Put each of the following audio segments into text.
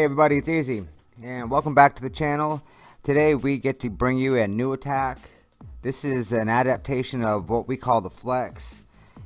Hey everybody, it's Easy, and welcome back to the channel. Today we get to bring you a new attack. This is an adaptation of what we call the Flex.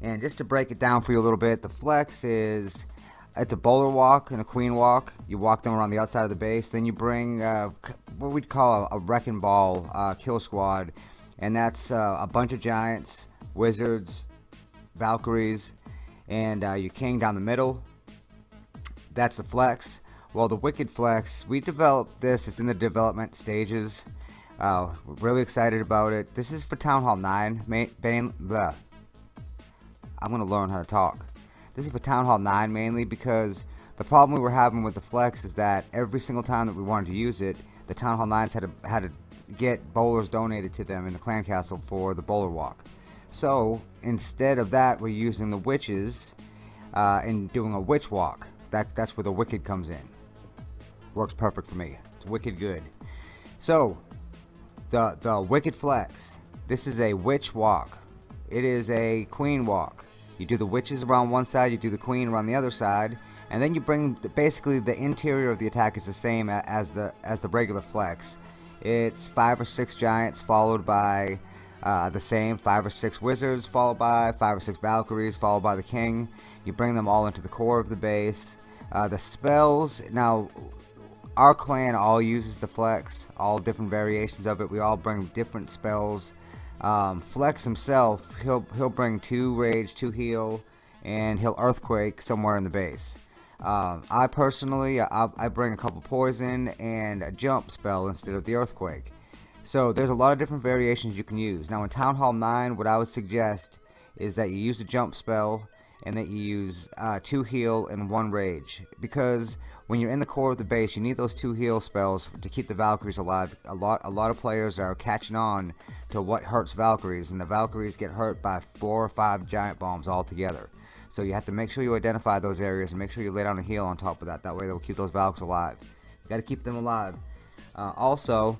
And just to break it down for you a little bit, the Flex is it's a bowler walk and a queen walk. You walk them around the outside of the base, then you bring uh, what we'd call a, wrecking ball uh, kill squad, and that's uh, a bunch of giants, wizards, Valkyries, and uh, your king down the middle. That's the Flex. Well, the Wicked Flex, we developed this. It's in the development stages. Uh, we're really excited about it. This is for Town Hall 9. Main, main, bleh. I'm going to learn how to talk. This is for Town Hall 9 mainly because the problem we were having with the Flex is that every single time that we wanted to use it, the Town Hall 9s had to, had to get bowlers donated to them in the clan castle for the bowler walk. So instead of that, we're using the witches uh, and doing a witch walk. That, that's where the wicked comes in. Works perfect for me. It's wicked good. So, the, the Wicked Flex. This is a witch walk. It is a queen walk. You do the witches around one side, you do the queen around the other side, and then you bring the, basically the interior of the attack is the same as the as the regular flex. It's five or six giants followed by uh, the same five or six wizards followed by five or six valkyries followed by the king. You bring them all into the core of the base. Uh, the spells now our clan all uses the flex all different variations of it. We all bring different spells. Um, flex himself he'll he'll bring two rage two heal and he'll earthquake somewhere in the base. Um, I personally I, I, bring a couple poison and a jump spell instead of the earthquake. So there's a lot of different variations you can use. Now in Town Hall 9 what I would suggest is that you use a jump spell and that you use uh, two heal and one rage. Because when you're in the core of the base you need those two heal spells to keep the Valkyries alive. A lot a lot of players are catching on to what hurts Valkyries and the Valkyries get hurt by four or five giant bombs all together so you have to make sure you identify those areas and make sure you lay down a heal on top of that. That way they'll keep those Valks alive. You got to keep them alive. Uh, also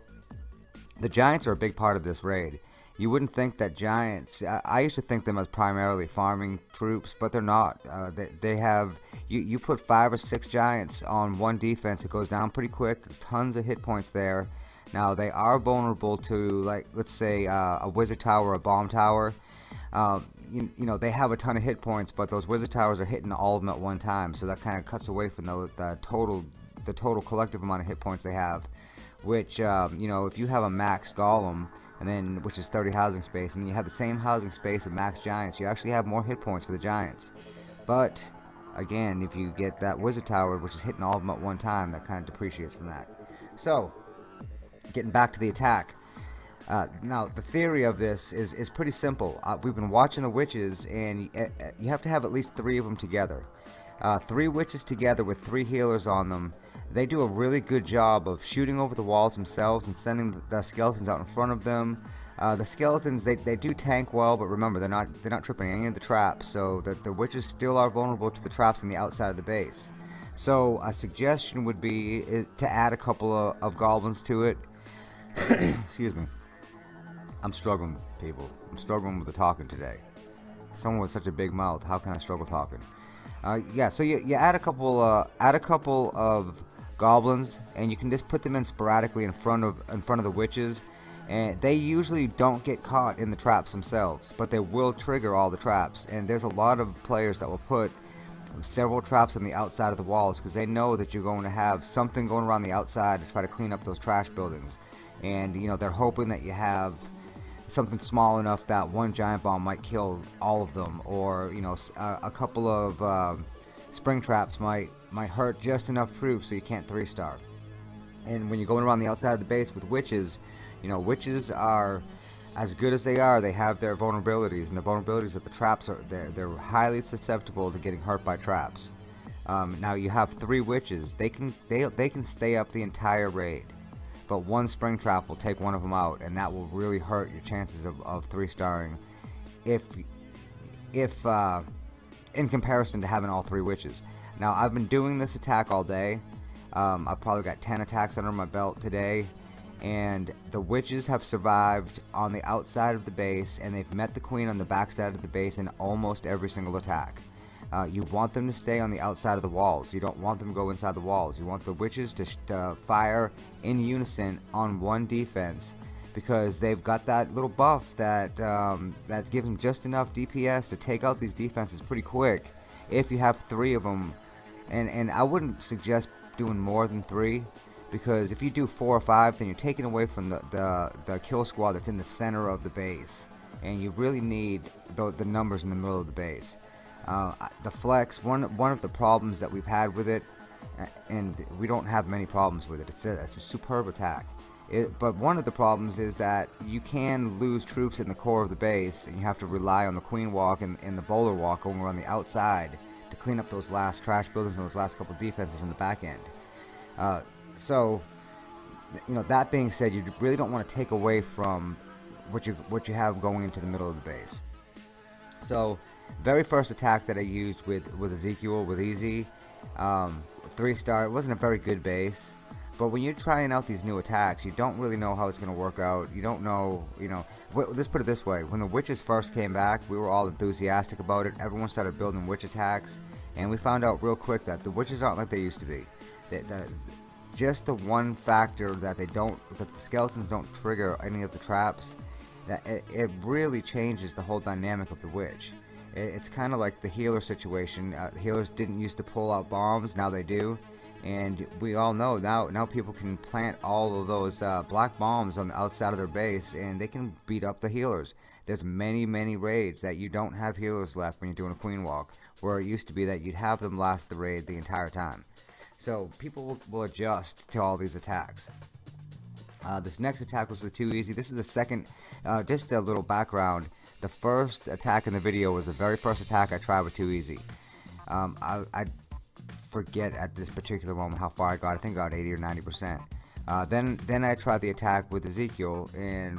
the giants are a big part of this raid you wouldn't think that giants I, I, used to think them as primarily farming troops but they're not. Uh, they, they have you, you put five or six giants on one defense it goes down pretty quick. There's tons of hit points there. Now they are vulnerable to like let's say uh, a wizard tower or a bomb tower. Uh, you, you, know they have a ton of hit points but those wizard towers are hitting all of them at one time so that kind of cuts away from the, the total the total collective amount of hit points they have which um, you know if you have a max golem and then which is 30 housing space and you have the same housing space of max giants. You actually have more hit points for the giants. But again if you get that wizard tower which is hitting all of them at one time that kind of depreciates from that. So getting back to the attack. Uh, now the theory of this is is pretty simple. Uh, we've been watching the witches and you, uh, you have to have at least three of them together. Uh, three witches together with three healers on them they do a really good job of shooting over the walls themselves and sending the skeletons out in front of them. Uh, the skeletons they, they do tank well, but remember they're not they're not tripping any of the traps, so the, the witches still are vulnerable to the traps on the outside of the base. So a suggestion would be to add a couple of, of goblins to it. Excuse me. I'm struggling, people. I'm struggling with the talking today. Someone with such a big mouth, how can I struggle talking? Uh, yeah, so you, you add a couple uh, add a couple of goblins and you can just put them in sporadically in front of in front of the witches and they usually don't get caught in the traps themselves but they will trigger all the traps and there's a lot of players that will put several traps on the outside of the walls because they know that you're going to have something going around the outside to try to clean up those trash buildings and you know they're hoping that you have something small enough that one giant bomb might kill all of them or you know a, a couple of uh, spring traps might might hurt just enough troops so you can't three star and when you're going around the outside of the base with witches you know witches are as good as they are. They have their vulnerabilities and the vulnerabilities of the traps are they're, they're highly susceptible to getting hurt by traps. Um, now you have three witches. They can they, they can stay up the entire raid but one spring trap will take one of them out and that will really hurt your chances of, of three starring if if uh, in comparison to having all three witches now I've been doing this attack all day. Um, I've probably got 10 attacks under my belt today and the witches have survived on the outside of the base and they've met the queen on the backside of the base in almost every single attack. Uh, you want them to stay on the outside of the walls. You don't want them to go inside the walls. You want the witches to, to fire in unison on one defense because they've got that little buff that um, that gives them just enough DPS to take out these defenses pretty quick. If you have three of them, and and I wouldn't suggest doing more than three because if you do four or five, then you're taking away from the the, the kill squad that's in the center of the base, and you really need the, the numbers in the middle of the base. Uh, the flex, one one of the problems that we've had with it, and we don't have many problems with it. It's a, it's a superb attack. It, but one of the problems is that you can lose troops in the core of the base, and you have to rely on the Queen Walk and, and the Bowler Walk over on the outside to clean up those last trash buildings and those last couple defenses in the back end. Uh, so, you know, that being said, you really don't want to take away from what you what you have going into the middle of the base. So, very first attack that I used with with Ezekiel with Easy, um, three star. It wasn't a very good base, but when you're trying out these new attacks, you don't really know how it's going to work out. You don't know, you know. Let's put it this way: when the witches first came back, we were all enthusiastic about it. Everyone started building witch attacks, and we found out real quick that the witches aren't like they used to be. They, just the one factor that they don't, that the skeletons don't trigger any of the traps, that it, it really changes the whole dynamic of the witch. It's kind of like the healer situation. Uh, healers didn't used to pull out bombs, now they do. And we all know now now people can plant all of those uh, black bombs on the outside of their base and they can beat up the healers. There's many, many raids that you don't have healers left when you're doing a queen walk, where it used to be that you'd have them last the raid the entire time. So people will, adjust to all these attacks. Uh, this next attack was with too easy. This is the second, uh, just a little background. The first attack in the video was the very first attack I tried with too easy. Um, I, I, forget at this particular moment how far I got. I think I got 80 or 90 percent. Uh, then then I tried the attack with Ezekiel and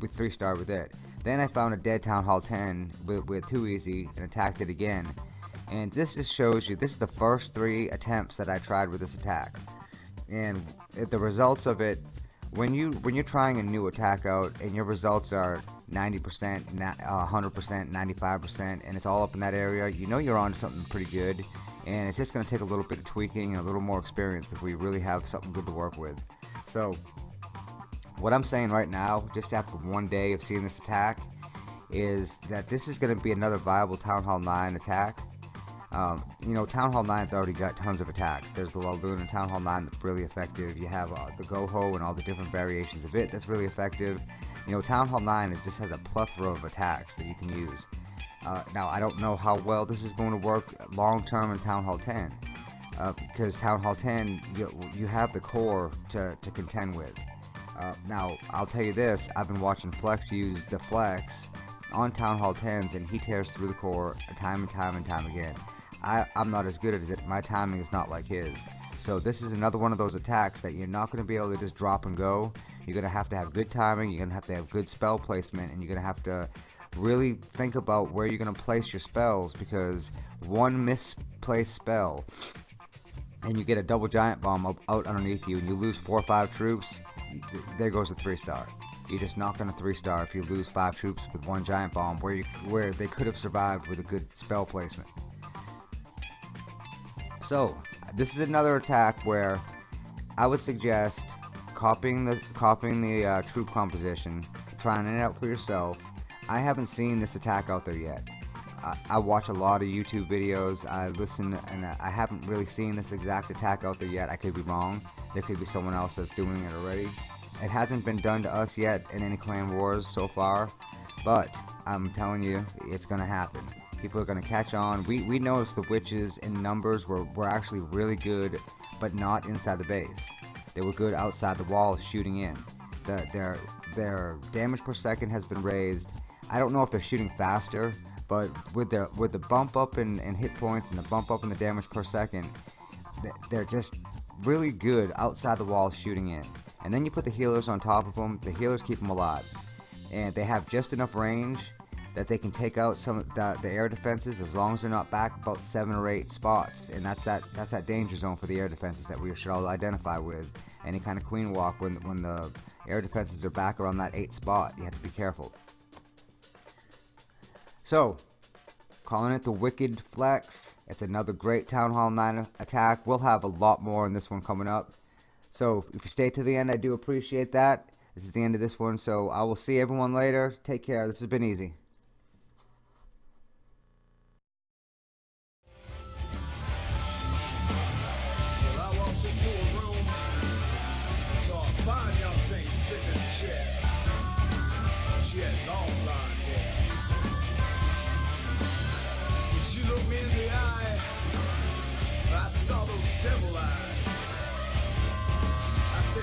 with three star with it. Then I found a dead Town Hall 10 with, with easy and attacked it again. And this just shows you this is the first three attempts that I tried with this attack. And the results of it when you when you're trying a new attack out and your results are 90%, 100%, 95%, and it's all up in that area, you know you're on something pretty good. And it's just going to take a little bit of tweaking and a little more experience before you really have something good to work with. So, what I'm saying right now, just after one day of seeing this attack, is that this is going to be another viable Town Hall 9 attack. Um, you know, Town Hall 9's already got tons of attacks. There's the Laloon and Town Hall 9 that's really effective. You have uh, the Goho and all the different variations of it that's really effective. You know, Town Hall 9 is, just has a plethora of attacks that you can use. Uh, now, I don't know how well this is going to work long term in Town Hall 10. Uh, because Town Hall 10, you, you have the core to, to contend with. Uh, now, I'll tell you this, I've been watching Flex use the Flex on Town Hall 10s, and he tears through the core time and time and time again. I, I'm not as good as it. My timing is not like his. So this is another one of those attacks that you're not going to be able to just drop and go. You're going to have to have good timing. You're going to have to have good spell placement. And you're going to have to really think about where you're going to place your spells because one misplaced spell and you get a double giant bomb out underneath you and you lose four or five troops, there goes a three star. You're just not going to three star if you lose five troops with one giant bomb where you where they could have survived with a good spell placement. So, this is another attack where I would suggest copying the copying the uh, troop composition, trying it out for yourself. I haven't seen this attack out there yet. I, I watch a lot of YouTube videos. I listen, and I haven't really seen this exact attack out there yet. I could be wrong. There could be someone else that's doing it already. It hasn't been done to us yet in any clan wars so far, but I'm telling you, it's gonna happen people are going to catch on. We, we noticed the witches in numbers were, were actually really good, but not inside the base. They were good outside the walls shooting in. The, their, their damage per second has been raised. I don't know if they're shooting faster, but with the, with the bump up in, in hit points and the bump up in the damage per second, they're just really good outside the walls shooting in. And then you put the healers on top of them, the healers keep them alive. And they have just enough range that they can take out some of the, the air defenses as long as they're not back about seven or eight spots and that's that that's that danger zone for the air defenses that we should all identify with any kind of queen walk when when the air defenses are back around that eight spot you have to be careful so calling it the Wicked Flex. It's another great Town Hall 9 attack. We'll have a lot more in this one coming up. So if you stay to the end, I do appreciate that. This is the end of this one, so I will see everyone later. Take care. This has been easy.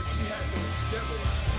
She had those devil